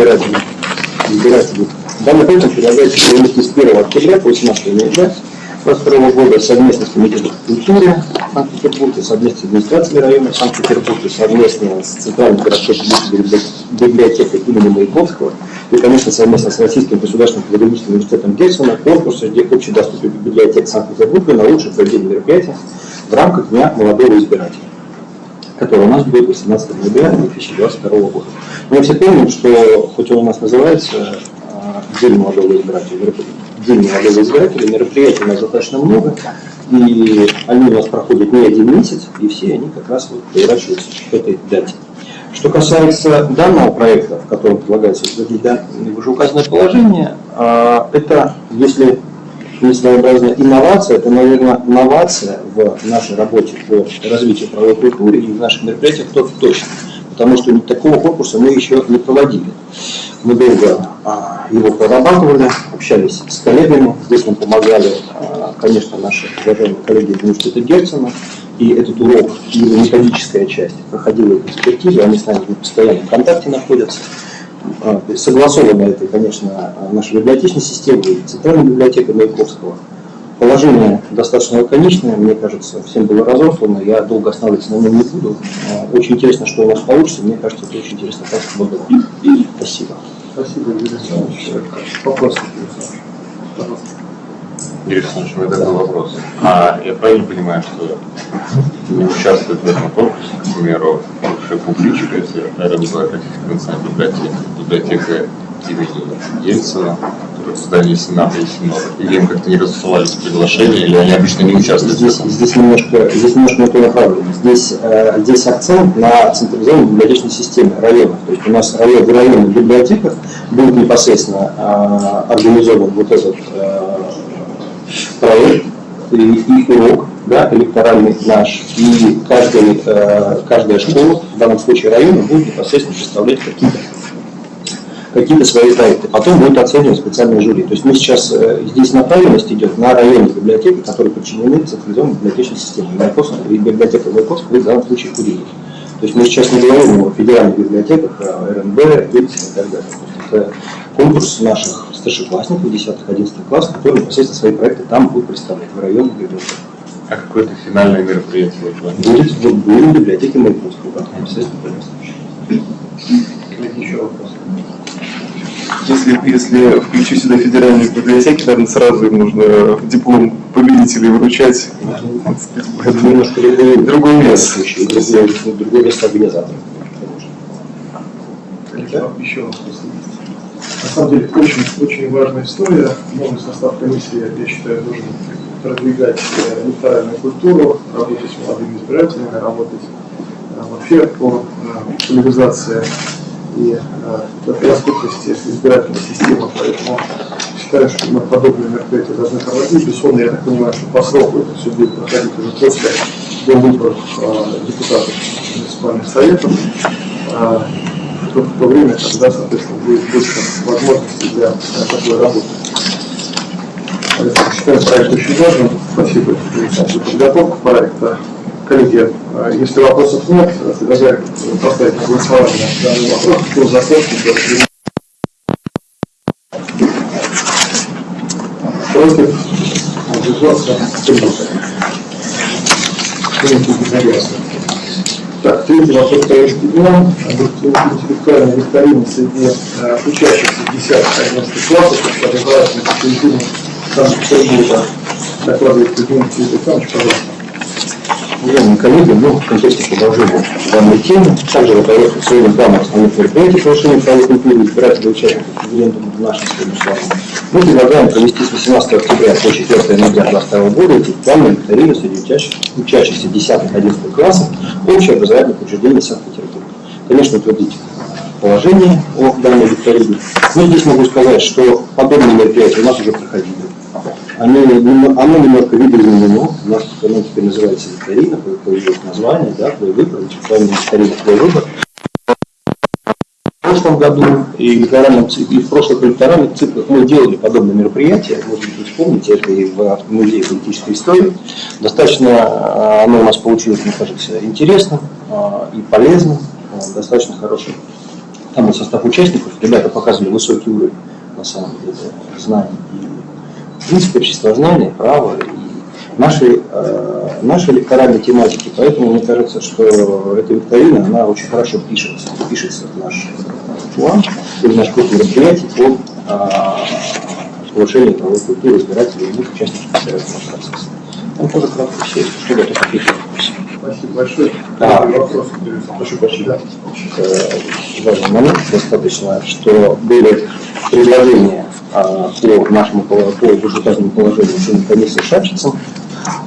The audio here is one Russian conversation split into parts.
избирателей. избирателей. Данный проект предлагается провести с 1 октября по 18 ноября 2022 года совместно с Комитетом культуры Санкт-Петербурга, совместно с администрацией района Санкт-Петербурга, совместно с Центральной городской библиотекой имени Маяковского и, конечно, совместно с Российским государственным педагогическим университетом Гельсона конкурс среди общедоступных библиотек Санкт-Петербурга на лучшее проведение мероприятия в рамках Дня молодого избирателя который у нас будет 18 ноября 2022 года. Мы все помним, что хоть он у нас называется а, День молодого избирателя, День молодого избирателя, мероприятий у нас достаточно много, и они у нас проходят не один месяц, и все они как раз вот поворачиваются к этой дате. Что касается данного проекта, в котором предлагается утвердить вышеуказанное положение, а, это, если не своеобразная инновация, это, наверное, новация в нашей работе по развитию правовой культуры и в наших мероприятиях то точно, потому что такого конкурса мы еще не проводили. Мы долго а, его прорабатывали, общались с коллегами, здесь нам помогали, а, конечно, наши уважаемые коллеги из университета Герцена, и этот урок, и методическая часть проходила экспертизу, они с нами в постоянном контакте находятся. А, согласовано это, конечно, нашей библиотечной системой, центральной библиотекой Маяковского. Положение достаточно лаконичное, мне кажется, всем было разослано, я долго останавливаться на нем не буду. А, очень интересно, что у нас получится, мне кажется, это очень интересно. Спасибо. Спасибо. Спасибо, Юрий Александрович. Вопрос, Пожалуйста. Юрий Александрович, у меня такой вопрос. А я правильно понимаю, что не участвует в этом конкурсе, к примеру, бывшая публичка, если РМБ, Российская национальная библиотека, библиотека имени Ельцина, в здании Сената и Синода? Или им как-то не рассылались приглашения, или они обычно не участвуют здесь, в этом? Здесь немножко, здесь немножко не то направлено. Здесь, э, здесь акцент на централизованной библиотечной системе района. То есть у нас район, в районных библиотеках будет непосредственно э, организован вот этот э, проект и, и урок да, электоральный наш, и каждый, э, каждая школа, в данном случае района, будет непосредственно представлять какие-то какие-то свои проекты. Потом будет оценивать специальное жюри. То есть мы сейчас, э, здесь направленность идет на районные библиотеки, которые подчинены централизованной библиотечной системе. И библиотека Маяковского будет в данном случае курировать. То есть мы сейчас не говорим о федеральных библиотеках, о РНБ, ЕПС и так далее. Это конкурс наших старшеклассников, 10-11 класс, которые непосредственно свои проекты там будут представлять в районных библиотеках. А какое-то финальное мероприятие вы планируете? Будет, в библиотеке Маяковского, как непосредственно принесли. Еще вопрос. Если, если включить сюда федеральные библиотеки, наверное, сразу им нужно диплом победителей вручать. Это немножко другой, другой вес. Другой, другой вес организатора. Еще вопрос. Самом деле, очень, очень важная история. Новый состав комиссии, я считаю, должен продвигать э, электоральную культуру, работать с молодыми избирателями, работать э, вообще по э, популяризации и доступности избирательной системы. Поэтому считаю, что мы подобные мероприятия должны проводить. Безусловно, я так понимаю, что по сроку это все будет проходить уже после до выборов депутатов муниципальных советов в то время, когда, соответственно, будет больше возможностей для, для такой работы. Поэтому считаю проект очень важным. Спасибо за подготовку проекта. Коллеги, а если вопросов нет, предлагаю поставить на голосование данный вопрос. Кто за то, Против? Воздержался? Принято так, третий вопрос повестки дня. Интеллектуальная викторина среди э, учащихся 10-11 классов образовательной культуре Санкт-Петербурга. Докладывает Кузьмин Сергей Александрович, пожалуйста. Уважаемые коллеги, ну, в контексте продолжения данной темы, также в сегодня планом основных мероприятий повышения правовой культуры избирателей участников референдума в нашем сегодняшнем мы предлагаем провести с 18 октября по 4 ноября 2022 года планы викторины среди учащихся, учащихся 10-11 классов общеобразовательных учреждений Санкт-Петербурга. Конечно, утвердить положение о данной викторине. Но здесь могу сказать, что подобные мероприятия у нас уже проходили. Они, оно немножко видоизменено, у нас оно теперь называется викторина, появилось название, да, твой выбор, интеллектуальная викторина, твой выбор. Прошлом году и, электоральном, и в прошлых электоральных циклах мы делали подобные мероприятия, может быть, вы вспомните, это и в Музее политической истории. Достаточно а, оно у нас получилось, мне кажется, интересно а, и полезно, а, достаточно хороший там был состав участников, ребята показывали высокий уровень, на самом деле, знаний и, в принципе, обществознания, права и нашей, э, нашей электоральной тематики. Поэтому мне кажется, что эта викторина, она очень хорошо пишется, пишется в наш план, и в наш курс мероприятий по э, повышению правовой культуры избирателей и их участников избирательного процесса. Там тоже кратко все, что готов ответить. Спасибо большое. Да. Вопрос. Прошу. Э, Важный момент достаточно, что были предложения а, по нашему по вышеуказанному положению членов комиссии Шапчицам.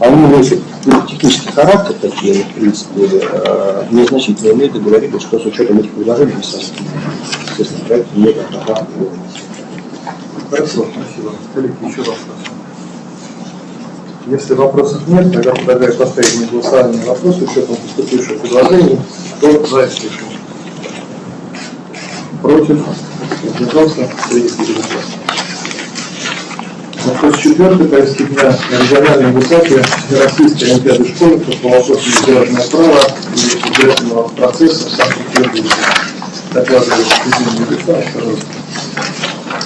Они носят ну, технический характер такие, в принципе, э, незначительные, но это говорили, что с учетом этих предложений мы сами, естественно, проект не. Хорошо, спасибо. Коллеги, еще вопрос. Если вопросов нет, тогда предлагаю поставить на голосование вопрос с учетом поступивших предложений. Кто за решение? Против? Воздержался? Принято единогласно. Вопрос четвертый. Повестки дня на региональном высоте Российской Олимпиады школьников по вопросу избирательного права и избирательного процесса в Санкт-Петербурге. Александрович, пожалуйста.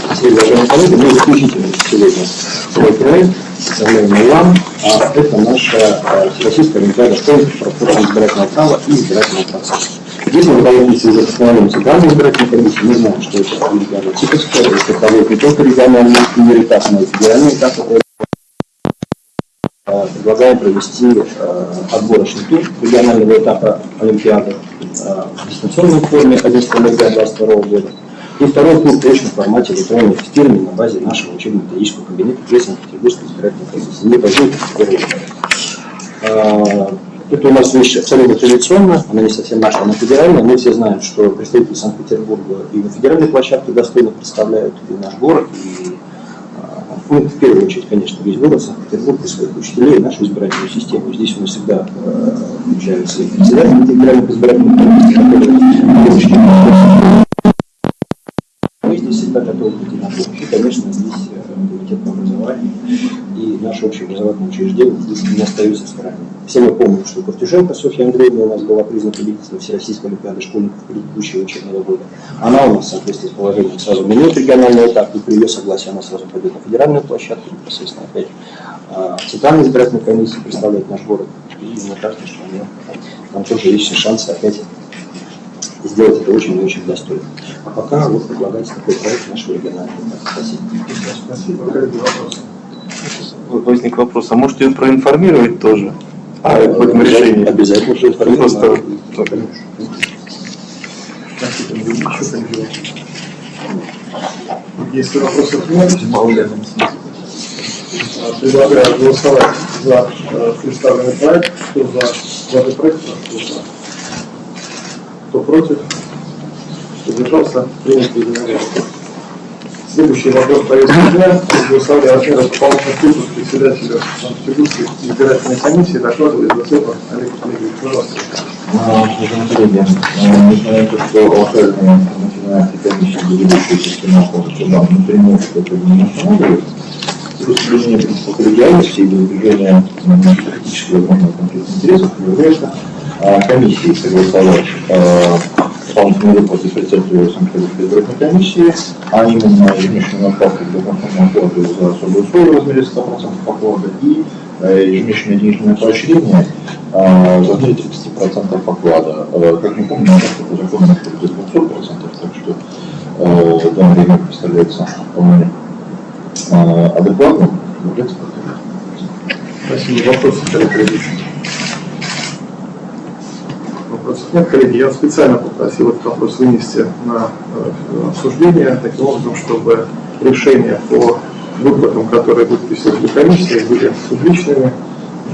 Спасибо, уважаемые коллеги. Мы заключительный сегодня свой проект, представляем вам. А это наша э, Всероссийская Олимпиада школьников по вопросам избирательного права и избирательного процесса. Здесь мы проводимся уже постановлением Центральной избирательной комиссии. Мы знаем, что это Олимпиада Типовская, это проводит не только региональный мир этап, но и федеральный этап. Предлагаем провести э, отборочный тур регионального этапа Олимпиады э, в дистанционной форме 11 ноября 2022 года. И второй тур в формате электронного тестирования на базе нашего учебно-методического кабинета при Санкт-Петербургской избирательной комиссии. Не первый Это у нас вещь абсолютно традиционная, она не совсем наша, она федеральная. Мы все знаем, что представители Санкт-Петербурга и на федеральной площадке достойно представляют и наш город, и а, ну, в первую очередь, конечно, весь город Санкт-Петербург и своих учителей, нашу избирательную систему. Здесь у нас всегда э, включаются и председатели федеральных избирательных комиссий, которые мы здесь всегда готовы прийти на помощь. И, конечно, здесь э, комитет по образованию и наше общеобразовательное учреждение здесь не остаются в стороне. Все мы помним, что Ковтюшенко Софья Андреевна у нас была признана победителем Всероссийской Олимпиады школьников предыдущего учебного года. Она у нас, в соответствии с положением, сразу минует региональный этап, и при ее согласии она сразу пойдет на федеральную площадку, непосредственно опять а, Центральная избирательная комиссия представляет наш город. И мне кажется, что у нее там тоже есть шансы опять сделать это очень и очень достойно. А пока вот предлагается такой проект нашего регионального. Спасибо. Спасибо. Возник вопрос, а может ее проинформировать тоже о этом решении? Обязательно же Просто. Если вопросов нет, а, предлагаю голосовать за э, представленный проект. Кто за, за этот проект, прошу голосовать. Кто против? Кто держался? Принято единогласно. Следующий вопрос повестки дня. О размерах дополнительных выплат председателю Санкт-Петербургской избирательной комиссии. Докладывает Зацепа Олег Олегович. Пожалуйста. Уважаемые коллеги, э, несмотря на то, что локальные начинаются комиссии ведущие системы суда напрямую это не останавливается, с соблюдение принципа коллегиальности и практически возможного конфликта интересов является э, комиссией согласовать э, дополнительные выплаты председателю Санкт-Петербургской избирательной комиссии, а именно ежемесячную для конформного оплаты за особые условия в размере 100% оклада и э, ежемесячное денежное поощрение э, в размере 30% оклада. Э, Как мы помним, по закону находится 200%, так что э, данный время представляется вполне э, адекватным, Спасибо. Вопросы, коллеги? Вопросов нет, коллеги. Я специально попросил этот вопрос вынести на э, обсуждение, таким образом, чтобы решения по выплатам, которые будут присутствовать в комиссии, были публичными,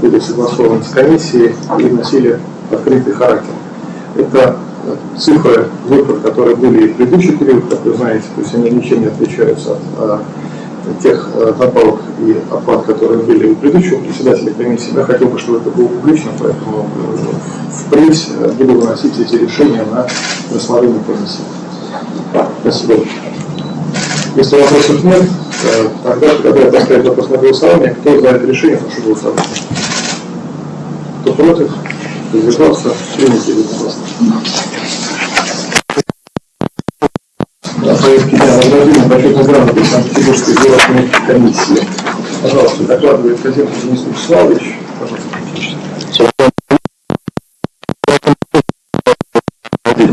были согласованы с комиссией и носили открытый характер. Это э, цифры выплат, которые были и в предыдущий период, как вы знаете, то есть они ничем не отличаются от э, тех э, надбавок и оплат, которые были у предыдущего председателя комиссии. Я хотел бы, чтобы это было публично, поэтому э, впредь э, буду выносить эти решения на рассмотрение комиссии. Спасибо. Если вопросов нет, тогда предлагаю поставить вопрос на голосование. Кто за это решение, прошу голосовать. Кто против, кто держался, принято единогласно. награждение почетной грамоты Городской комиссии. Пожалуйста, докладывает Казинцев Денис Вячеславович. Пожалуйста.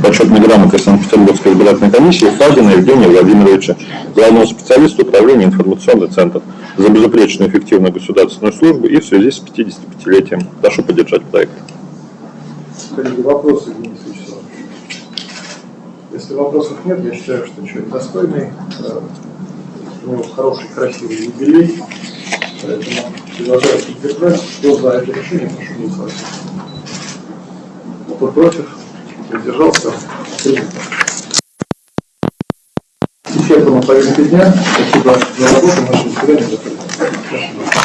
Почетной грамотой Санкт-Петербургской избирательной комиссии Фадина Евгения Владимировича, главного специалиста управления информационный центр, за безупречную эффективную государственную службу и в связи с 55-летием. Прошу поддержать проект. Коллеги, вопросы, Денис Вячеславович? Если вопросов нет, я считаю, что человек достойный, э, него хороший, красивый юбилей, поэтому предлагаю поддержать. Кто за это решение, прошу голосовать. Кто против, воздержался, принято. Исчерпана повестка дня. Спасибо за работу. Наше заседание закрыто.